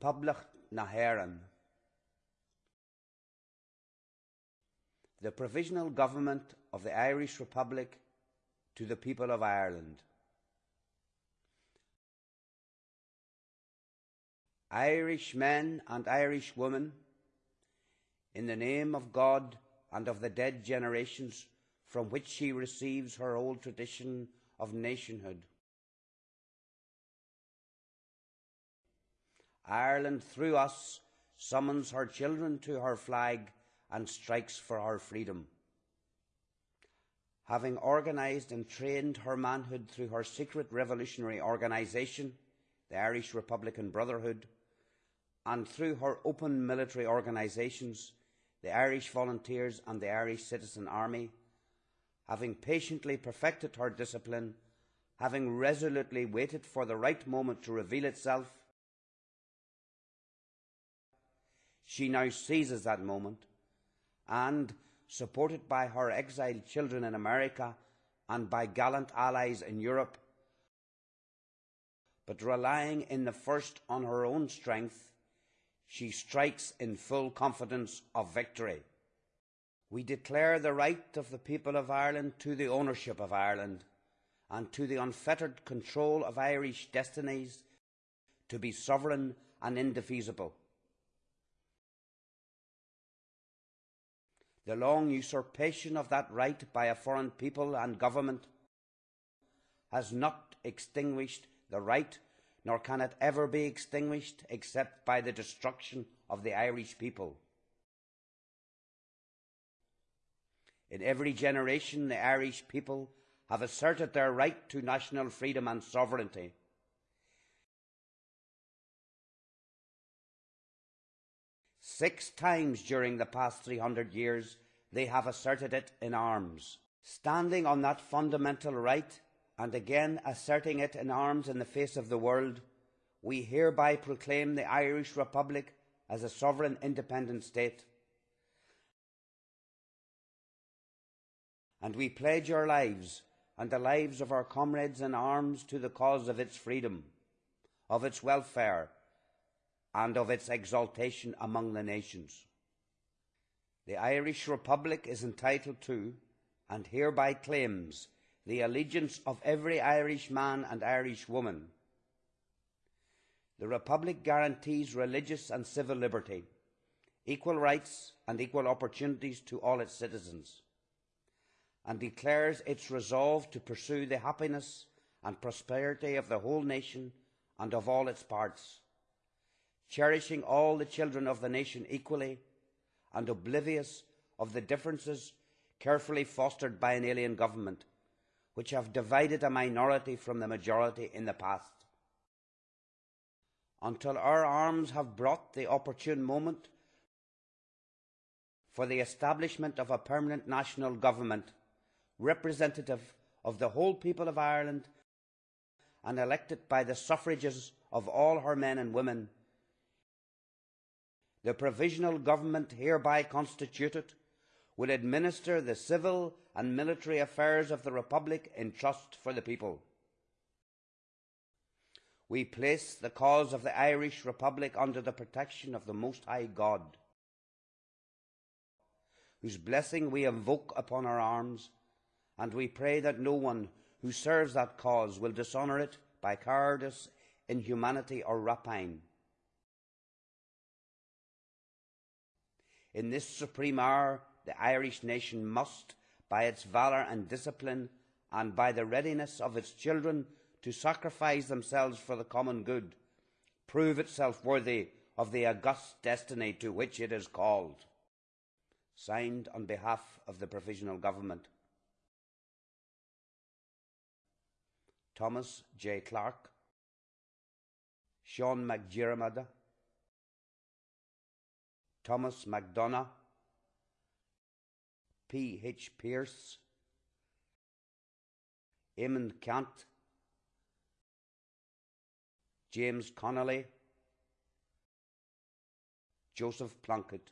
Poblacht na. The Provisional Government of the Irish Republic to the people of Ireland. Irish men and Irish women, in the name of God and of the dead generations from which she receives her old tradition of nationhood. Ireland, through us, summons her children to her flag and strikes for her freedom. Having organised and trained her manhood through her secret revolutionary organisation, the Irish Republican Brotherhood, and through her open military organisations, the Irish Volunteers and the Irish Citizen Army, having patiently perfected her discipline, having resolutely waited for the right moment to reveal itself, she now seizes that moment and, supported by her exiled children in America and by gallant allies in Europe, but relying in the first on her own strength, she strikes in full confidence of victory. We declare the right of the people of Ireland to the ownership of Ireland and to the unfettered control of Irish destinies to be sovereign and indefeasible. The long usurpation of that right by a foreign people and government has not extinguished the right nor can it ever be extinguished except by the destruction of the Irish people. In every generation, the Irish people have asserted their right to national freedom and sovereignty. Six times during the past 300 years, they have asserted it in arms. Standing on that fundamental right, and again asserting it in arms in the face of the world, we hereby proclaim the Irish Republic as a sovereign independent state. And we pledge our lives and the lives of our comrades in arms to the cause of its freedom, of its welfare, and of its exaltation among the nations. The Irish Republic is entitled to, and hereby claims, the allegiance of every Irish man and Irish woman. The Republic guarantees religious and civil liberty, equal rights and equal opportunities to all its citizens, and declares its resolve to pursue the happiness and prosperity of the whole nation and of all its parts, cherishing all the children of the nation equally and oblivious of the differences carefully fostered by an alien government which have divided a minority from the majority in the past. Until our arms have brought the opportune moment for the establishment of a permanent national government representative of the whole people of Ireland and elected by the suffrages of all her men and women, the provisional government hereby constituted will administer the civil and military affairs of the Republic in trust for the people. We place the cause of the Irish Republic under the protection of the Most High God, whose blessing we invoke upon our arms, and we pray that no one who serves that cause will dishonour it by cowardice, inhumanity, or rapine. In this supreme hour, the Irish nation must, by its valour and discipline, and by the readiness of its children to sacrifice themselves for the common good, prove itself worthy of the august destiny to which it is called. Signed on behalf of the Provisional Government. Thomas J. Clarke, Sean Mac Diarmada, Thomas MacDonagh, P. H. Pearse, Eamon Ceannt, James Connolly, Joseph Plunkett.